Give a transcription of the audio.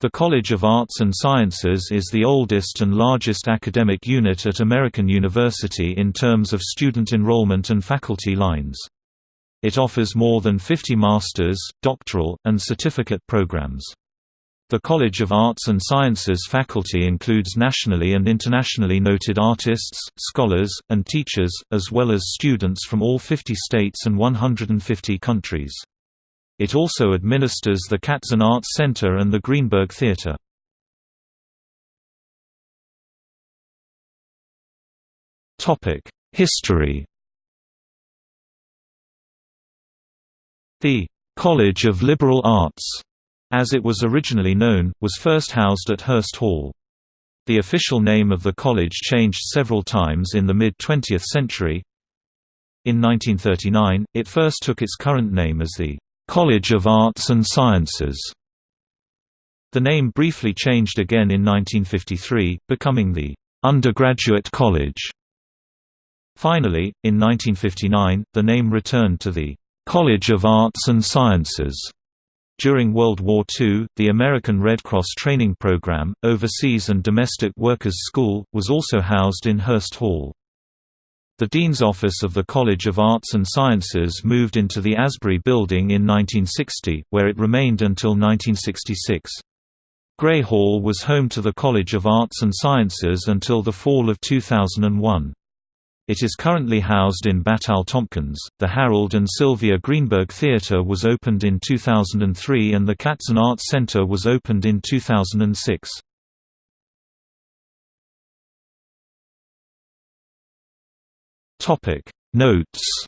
The College of Arts and Sciences is the oldest and largest academic unit at American University in terms of student enrollment and faculty lines. It offers more than 50 master's, doctoral, and certificate programs. The College of Arts and Sciences faculty includes nationally and internationally noted artists, scholars, and teachers, as well as students from all 50 states and 150 countries. It also administers the Katzen Arts Center and the Greenberg Theater. History The College of Liberal Arts, as it was originally known, was first housed at Hurst Hall. The official name of the college changed several times in the mid-20th century. In 1939, it first took its current name as the College of Arts and Sciences. The name briefly changed again in 1953, becoming the Undergraduate College. Finally, in 1959, the name returned to the College of Arts and Sciences. During World War II, the American Red Cross training program, Overseas and Domestic Workers School, was also housed in Hurst Hall. The Dean's Office of the College of Arts and Sciences moved into the Asbury Building in 1960, where it remained until 1966. Gray Hall was home to the College of Arts and Sciences until the fall of 2001. It is currently housed in Battelle Tompkins. The Harold and Sylvia Greenberg Theatre was opened in 2003 and the Katzen Arts Center was opened in 2006. Topic. Notes